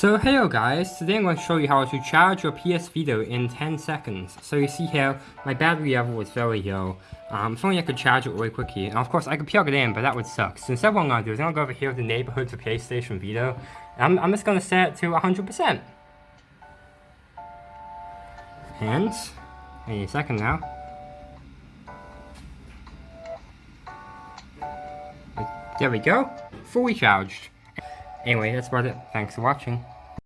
So hello guys, today I'm going to show you how to charge your PS Vita in 10 seconds. So you see here, my battery level was very low. Um, if only I could charge it really quickly. And of course I could plug it in, but that would suck. So instead what I'm going to do is I'm going to go over here to the neighborhood to PlayStation Vita. I'm, I'm just going to set it to 100%. And, any second now. There we go, fully charged. Anyway, that's about it. Thanks for watching.